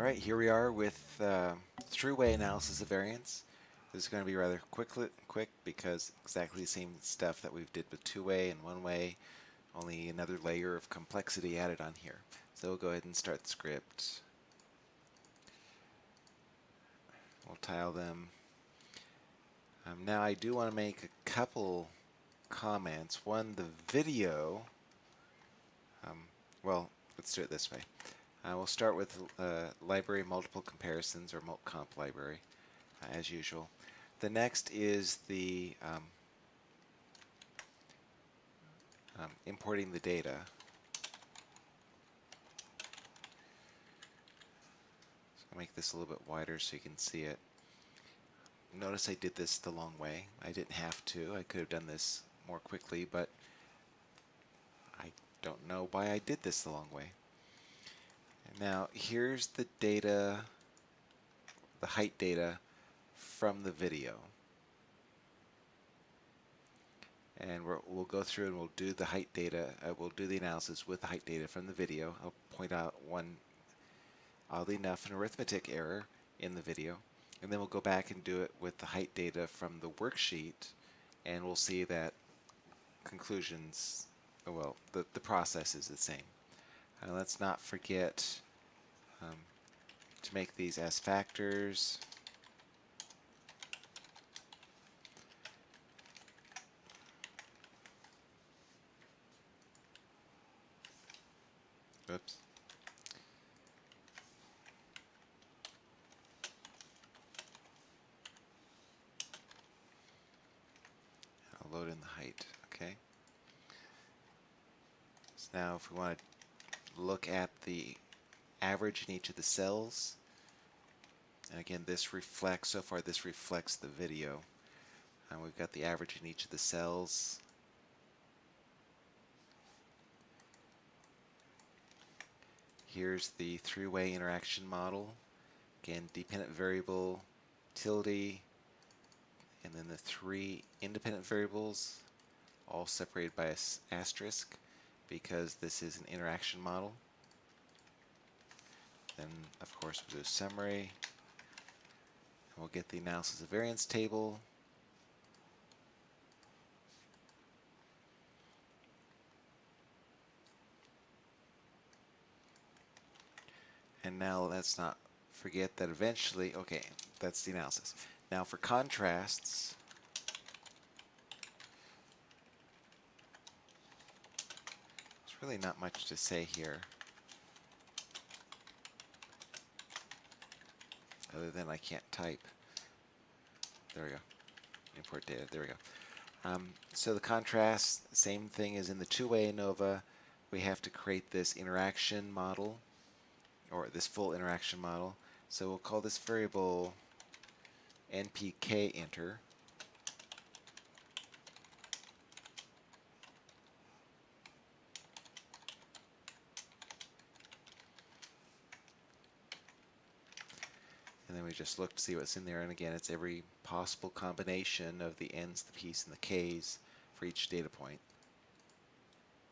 All right, here we are with uh, three-way analysis of variance. This is going to be rather quick, quick because exactly the same stuff that we've did with two-way and one-way, only another layer of complexity added on here. So we'll go ahead and start the script. We'll tile them. Um, now I do want to make a couple comments. One, the video, um, well, let's do it this way. Uh, we'll start with uh, library multiple comparisons or multcomp library uh, as usual. The next is the um, um, importing the data. So I'll make this a little bit wider so you can see it. Notice I did this the long way. I didn't have to. I could have done this more quickly, but I don't know why I did this the long way. Now here's the data, the height data from the video. And we will go through and we'll do the height data, uh, we'll do the analysis with the height data from the video. I'll point out one, oddly enough, an arithmetic error in the video. And then we'll go back and do it with the height data from the worksheet and we'll see that conclusions, well, the, the process is the same. Uh, let's not forget um, to make these as factors. Oops. I'll load in the height, okay? So now if we want to look at the average in each of the cells. And again, this reflects, so far this reflects the video. And we've got the average in each of the cells. Here's the three-way interaction model. Again, dependent variable, tilde, and then the three independent variables, all separated by an asterisk because this is an interaction model. Then, of course, we'll do a summary. We'll get the analysis of variance table. And now let's not forget that eventually, okay, that's the analysis. Now for contrasts, really not much to say here. other than I can't type. There we go. Import data. There we go. Um, so the contrast, same thing as in the two-way ANOVA. We have to create this interaction model, or this full interaction model. So we'll call this variable npk enter. We just look to see what's in there. And again, it's every possible combination of the n's, the p's, and the k's for each data point.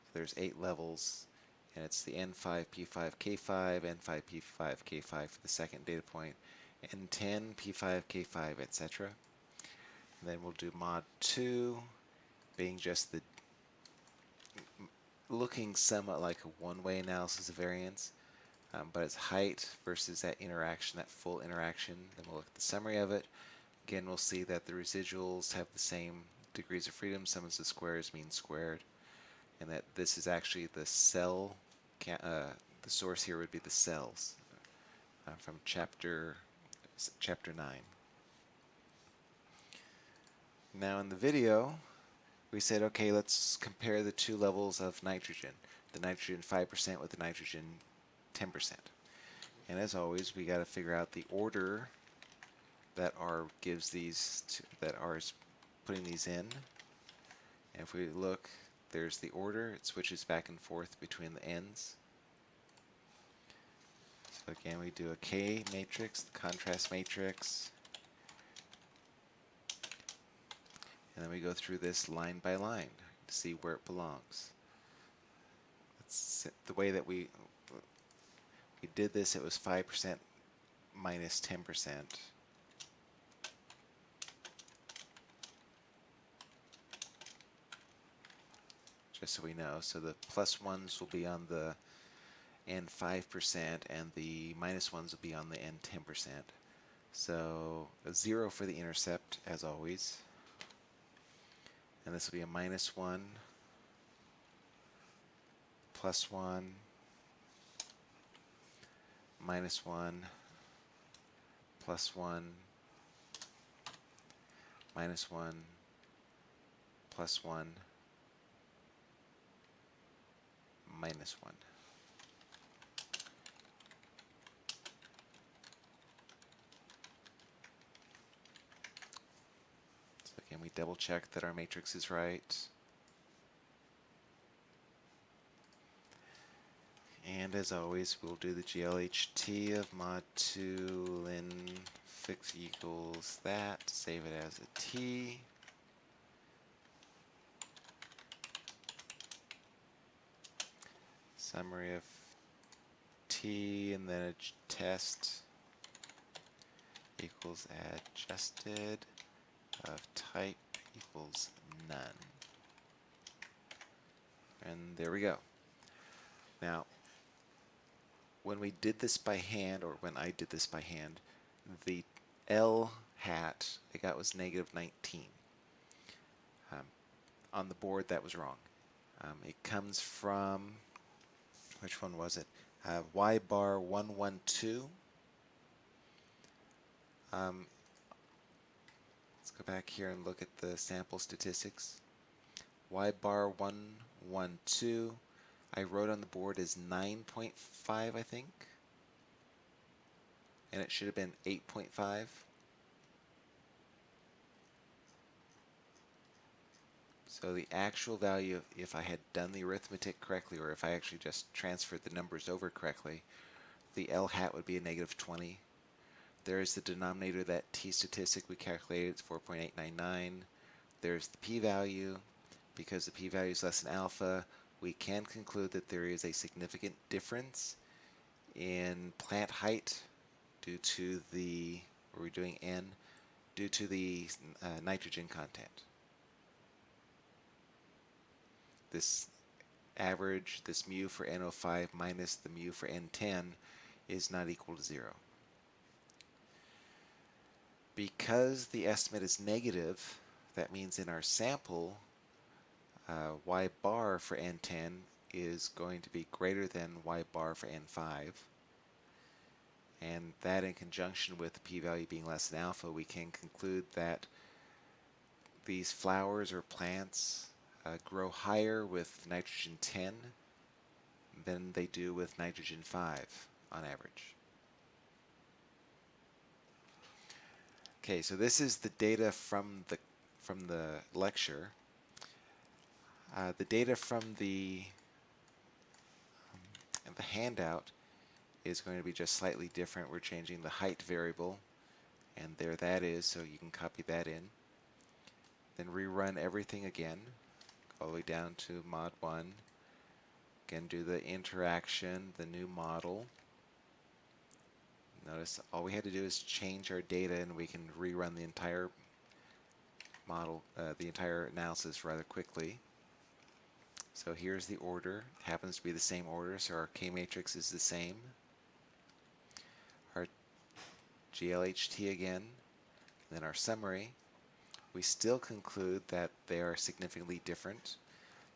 So there's eight levels, and it's the n5, p5, k5, n5, p5, k5 for the second data point, n10, p5, k5, etc. And then we'll do mod 2, being just the looking somewhat like a one-way analysis of variance um, but it's height versus that interaction, that full interaction. Then we'll look at the summary of it. Again, we'll see that the residuals have the same degrees of freedom, sum of the squares mean squared, and that this is actually the cell, uh, the source here would be the cells uh, from chapter, chapter 9. Now in the video, we said, okay, let's compare the two levels of nitrogen, the nitrogen 5% with the nitrogen 10%. And as always, we got to figure out the order that R gives these, to, that R is putting these in. And if we look, there's the order. It switches back and forth between the ends. So again, we do a K matrix, the contrast matrix. And then we go through this line by line to see where it belongs. That's the way that we we did this, it was 5% minus 10%. Just so we know. So the plus ones will be on the N 5% and the minus ones will be on the N 10%. So a 0 for the intercept, as always. And this will be a minus 1, plus 1, minus 1, plus 1, minus 1, plus 1, minus 1. So again, we double check that our matrix is right. And as always, we'll do the GLHT of mod 2 ln fix equals that, save it as a T. Summary of T and then a test equals adjusted of type equals none. And there we go. Now, when we did this by hand, or when I did this by hand, the L hat I got was negative 19. Um, on the board, that was wrong. Um, it comes from, which one was it? Uh, y bar 112. Um, let's go back here and look at the sample statistics. Y bar 112 I wrote on the board is 9.5, I think. And it should have been 8.5. So the actual value, if I had done the arithmetic correctly, or if I actually just transferred the numbers over correctly, the L hat would be a negative 20. There is the denominator, that t statistic we calculated, it's 4.899. There's the p-value. Because the p-value is less than alpha, we can conclude that there is a significant difference in plant height due to the, are we doing N, due to the uh, nitrogen content. This average, this mu for NO5 minus the mu for N10 is not equal to zero. Because the estimate is negative, that means in our sample uh, y bar for n10 is going to be greater than y bar for n5. And that in conjunction with the p-value being less than alpha, we can conclude that these flowers or plants uh, grow higher with nitrogen 10 than they do with nitrogen 5 on average. Okay, so this is the data from the from the lecture. Uh, the data from the um, the handout is going to be just slightly different. We're changing the height variable, and there that is, so you can copy that in. Then rerun everything again, all the way down to mod 1. Again, do the interaction, the new model. Notice all we had to do is change our data and we can rerun the entire model, uh, the entire analysis rather quickly. So here's the order. It happens to be the same order, so our K matrix is the same. Our GLHT again, then our summary. We still conclude that they are significantly different.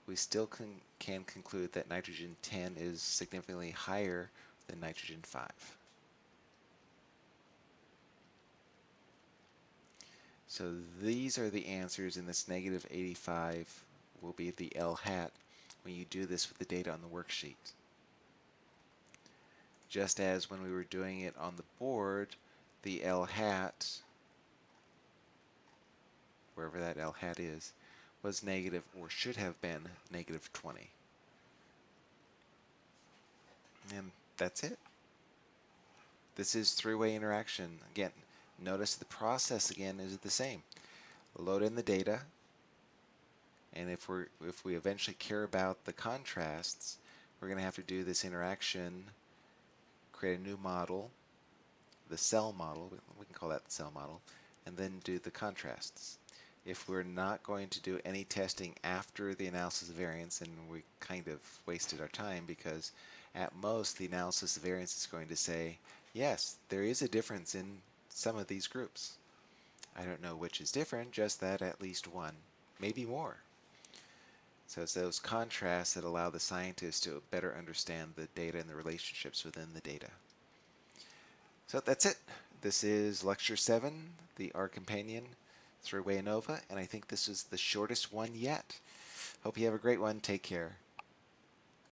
We still con can conclude that nitrogen 10 is significantly higher than nitrogen 5. So these are the answers in this negative 85 will be the L hat when you do this with the data on the worksheet. Just as when we were doing it on the board, the L hat, wherever that L hat is, was negative or should have been negative 20. And that's it. This is three-way interaction. Again, notice the process again is the same. Load in the data, and if, we're, if we eventually care about the contrasts, we're going to have to do this interaction, create a new model, the cell model, we can call that the cell model, and then do the contrasts. If we're not going to do any testing after the analysis of variance, and we kind of wasted our time because at most the analysis of variance is going to say, yes, there is a difference in some of these groups. I don't know which is different, just that at least one, maybe more. So it's those contrasts that allow the scientists to better understand the data and the relationships within the data. So that's it. This is lecture seven, the R companion three-way ANOVA, and I think this is the shortest one yet. Hope you have a great one. Take care.